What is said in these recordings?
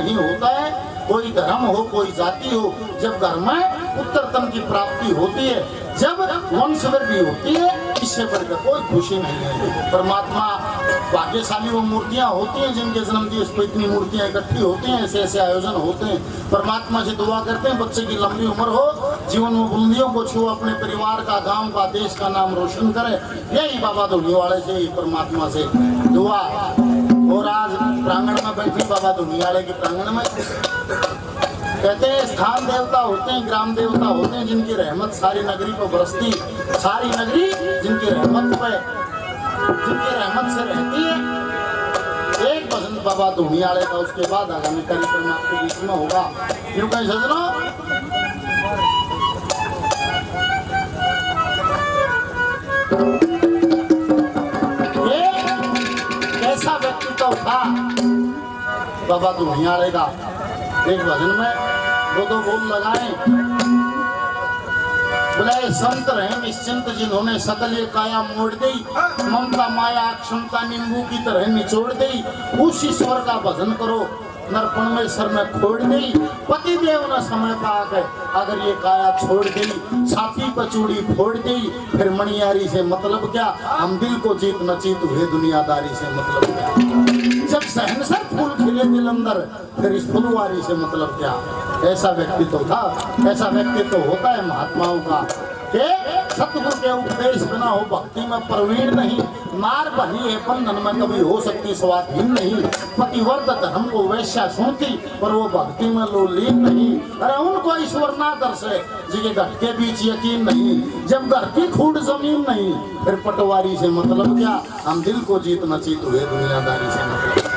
नहीं होता है। कोई धर्म हो, कोई जाति हो, जब घर में उत्तरतम की प्राप्ति होती है। जब वंश वृद्धि होती है, इससे बढ़कर कोई खुशी नहीं है। परमात्मा भाग्यशाली वो मूर्तियाँ होती हैं, जिनके जन्म दिवस पर इतनी मूर्तियाँ इकट्ठी होती हैं, ऐसे ऐसे आयोजन होते हैं। परमात्मा से दुआ करते हैं, बच्चे की लंबी उम्र हो, जीवन में बुलंदियों को छू अपने परिवार का, गाँव का, देश का नाम रोशन करे। यही बाबा धोनी वाले से परमात्मा से दुआ। और आज प्रांगण में बैठी बाबा वाले के प्रांगण में कहते हैं, स्थान देवता होते हैं, ग्राम देवता होते हैं, जिनकी रहमत सारी नगरी पर बरसती सारी नगरी जिनकी रहमत पे, जिनकी रहमत से रहती है। एक बसंत बाबा धुनियाले का, उसके बाद आगामी कार्यक्रम आपके बीच में होगा। क्यों कहीं, सजनो। बाबा धुनियाले का एक भजन में दो दो बोल लगाए, बोले, संत रहे निश्चिंत, जिन्होंने सकल ये काया मोड़ दी, ममता माया, क्षमता नींबू की तरह निचोड़ दी, उस ईश्वर का भजन करो। नरपण में सर में खोड़ दी, पति देव न समय पाकर अगर ये काया छोड़ दी छाती पचूड़ी फोड़ दी, फिर मणियारी से मतलब क्या? हम दिल को जीत न जीत हुए दुनियादारी से मतलब क्या? जब सहनसर फूल खिले दिल अंदर फिर इस फुलवारी से मतलब क्या? ऐसा व्यक्तित्व था, ऐसा व्यक्तित्व होता है महात्माओं का। कि? सतगुरु के उपदेश बिना हो भक्ति में प्रवीण नहीं। नार बनी है बंधन में कभी हो सकती स्वाधीन नहीं। पतिवर्त धर्म को वैश्या सुनती पर वो भक्ति में लोलीन नहीं। अरे उनको ईश्वर ना दर्शे, जिनके घट के बीच यकीन नहीं। जब घर की खूड ज़मीन नहीं, फिर पटवारी से मतलब क्या? हम दिल को जीत न जीत हुए दुनियादारी से मतलब।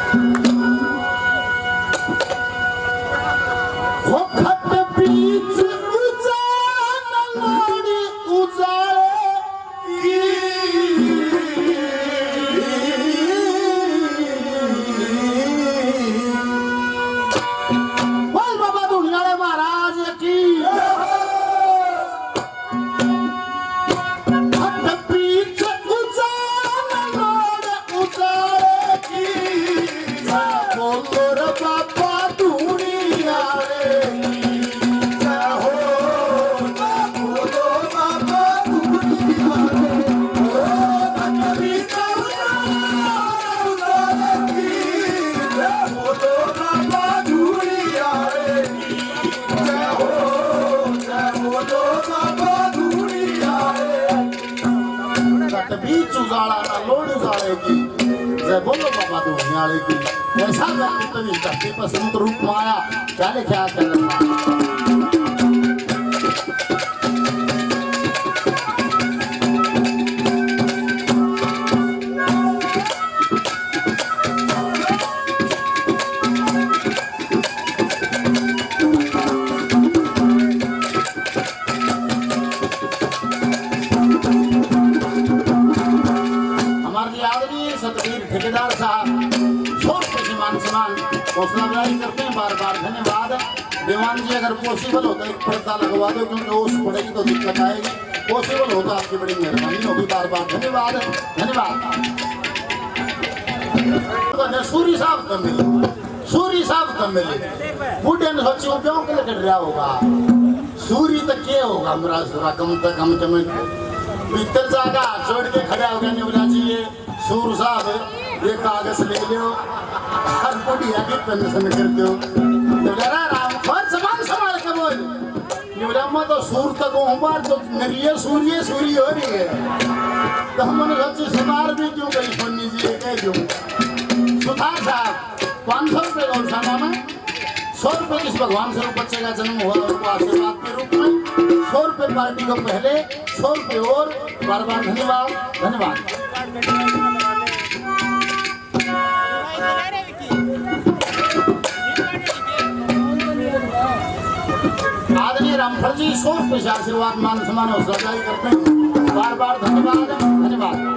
सूप हौसला अफजाई करते हैं, बार बार धन्यवाद। दीवान जी, अगर पॉसिबल होता है पर्दा लगवा दो, क्योंकि ओस पड़ेगी तो दिक्कत आएगी। पॉसिबल होता आपकी बड़ी मेहरबानी होगी, बार बार धन्यवाद धन्यवाद। तो सूरी साहब कम मिले, सूरी साहब कम मिले। बूढ़े ने सोची, क्यों के लिए रहा होगा? सूरी तो क्या होगा मेरा सूरा कम तक कम कम भीतर जागा छोड़ के खड़ा हो गया निवला जी सूर साहब, ये कागज़ ले लो हर बुढ़िया की पेंशन करते हो। तो तो सूर तक हूँ बार तो नरिये सूर्य सूर्य हो रही है। तो हमने सच सुनार भी क्यों गई सोनी जी कह दूँ। भगवान स्वरूप बच्चे का जन्म हुआ उनको आशीर्वाद के रूप में सौ रुपये पार्टी को पहले सौ रुपये और बार बार धन्यवाद धन्यवाद। आदरणीय रामफल जी, सौ रुपये से आशीर्वाद, मान सम्मान जारी करते हैं। बार बार धन्यवाद धन्यवाद।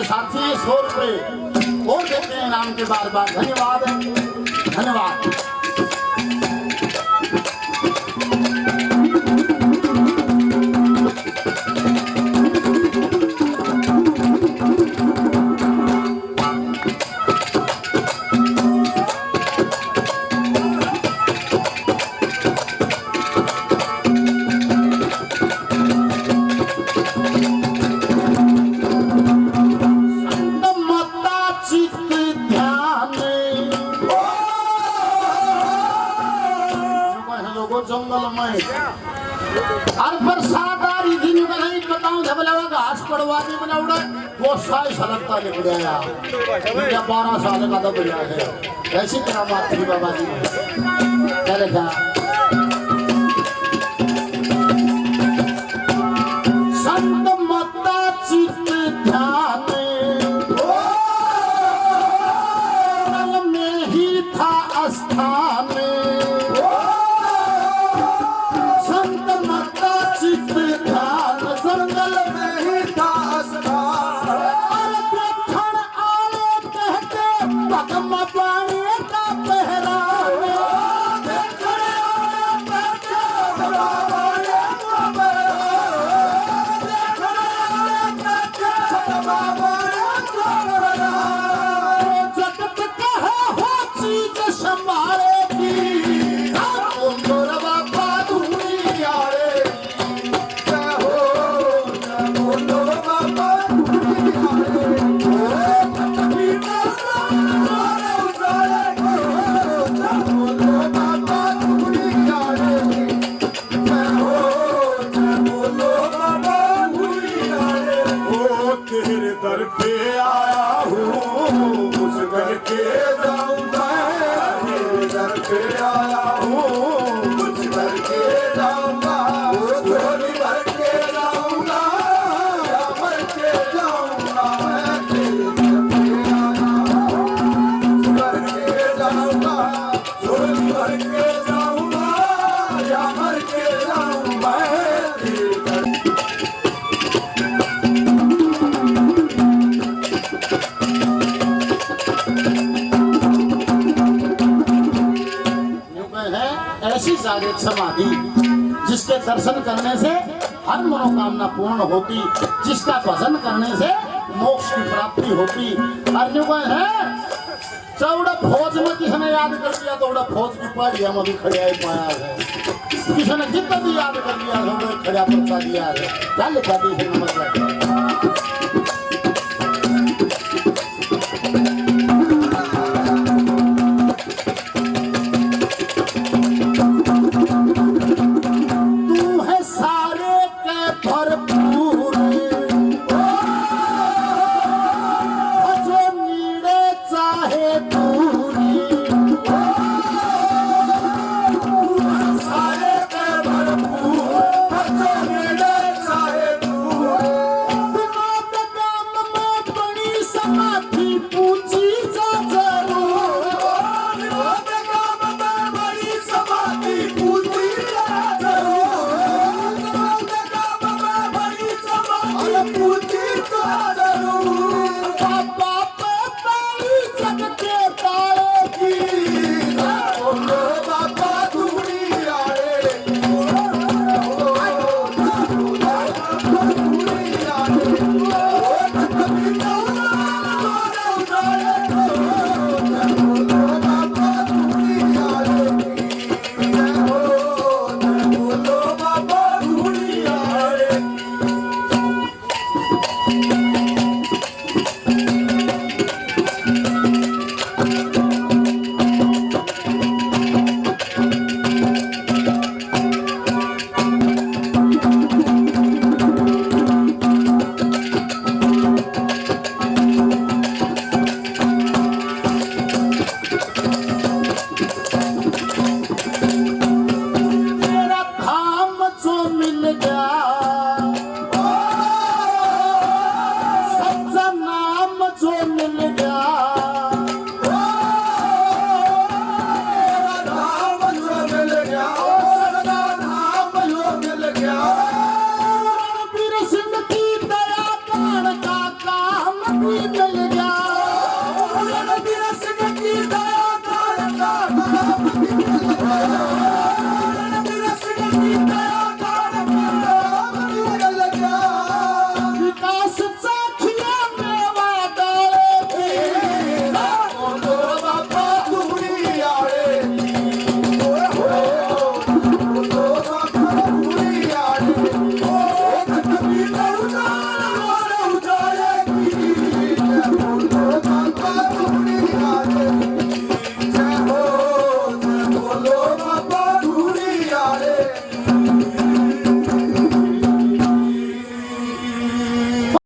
हमारे साथी सोच रुपये और देते हैं नाम के बार बार धन्यवाद। धन्यवाद। जङ्गलमय हर बरसादारी दिनु का नहीं बताऊं जब लगा घास पड़वाने में उड़ा। वो साई सलकता ले बुढ़ाया मेरा बारह साल का तो बाबा जी। kama on उस जागृत समाधि, जिसके दर्शन करने से हर मनोकामना पूर्ण होती, जिसका भजन करने से मोक्ष की प्राप्ति होती। और यूँ है, चौड़ा फौज में किसी ने याद कर लिया? तो फौज की पहाड़िया में भी खड़िया ही पाया है। किसी ने जितना भी याद कर लिया तो खड़िया पर दिया है। क्या लिखा दी नमस्कार? 你走了。